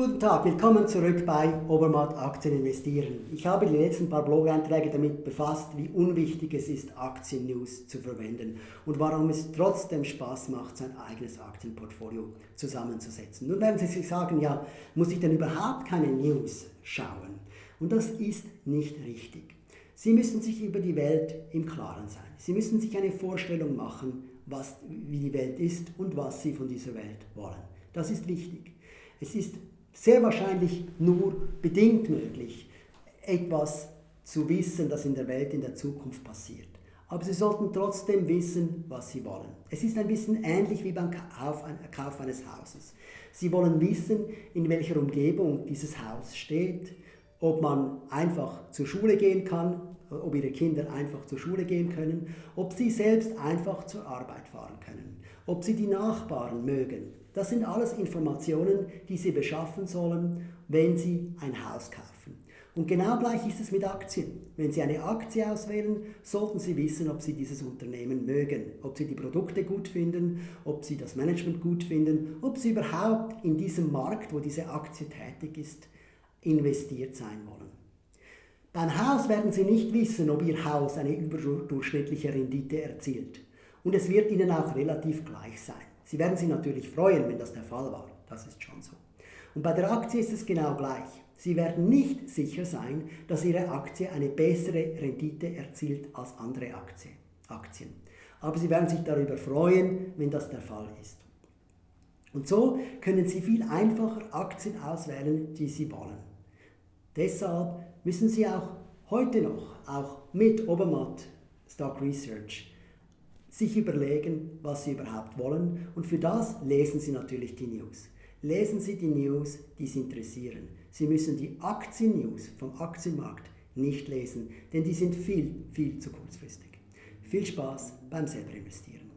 Guten Tag, willkommen zurück bei Obermatt Aktien investieren. Ich habe die letzten paar Blog-Einträge damit befasst, wie unwichtig es ist, Aktien-News zu verwenden und warum es trotzdem Spaß macht, sein eigenes Aktienportfolio zusammenzusetzen. Nun werden Sie sich sagen, ja, muss ich denn überhaupt keine News schauen? Und das ist nicht richtig. Sie müssen sich über die Welt im Klaren sein. Sie müssen sich eine Vorstellung machen, was, wie die Welt ist und was Sie von dieser Welt wollen. Das ist wichtig. Es ist sehr wahrscheinlich nur bedingt möglich, etwas zu wissen, das in der Welt in der Zukunft passiert. Aber Sie sollten trotzdem wissen, was Sie wollen. Es ist ein bisschen ähnlich wie beim Kauf eines Hauses. Sie wollen wissen, in welcher Umgebung dieses Haus steht, ob man einfach zur Schule gehen kann, ob Ihre Kinder einfach zur Schule gehen können, ob Sie selbst einfach zur Arbeit fahren können, ob Sie die Nachbarn mögen, das sind alles Informationen, die Sie beschaffen sollen, wenn Sie ein Haus kaufen. Und genau gleich ist es mit Aktien. Wenn Sie eine Aktie auswählen, sollten Sie wissen, ob Sie dieses Unternehmen mögen, ob Sie die Produkte gut finden, ob Sie das Management gut finden, ob Sie überhaupt in diesem Markt, wo diese Aktie tätig ist, investiert sein wollen. Beim Haus werden Sie nicht wissen, ob Ihr Haus eine überdurchschnittliche Rendite erzielt. Und es wird Ihnen auch relativ gleich sein. Sie werden sich natürlich freuen, wenn das der Fall war. Das ist schon so. Und bei der Aktie ist es genau gleich. Sie werden nicht sicher sein, dass Ihre Aktie eine bessere Rendite erzielt als andere Aktien. Aber Sie werden sich darüber freuen, wenn das der Fall ist. Und so können Sie viel einfacher Aktien auswählen, die Sie wollen. Deshalb müssen Sie auch heute noch, auch mit Obermatt Stock Research, sich überlegen, was Sie überhaupt wollen und für das lesen Sie natürlich die News. Lesen Sie die News, die Sie interessieren. Sie müssen die Aktien-News vom Aktienmarkt nicht lesen, denn die sind viel, viel zu kurzfristig. Viel Spaß beim selber investieren.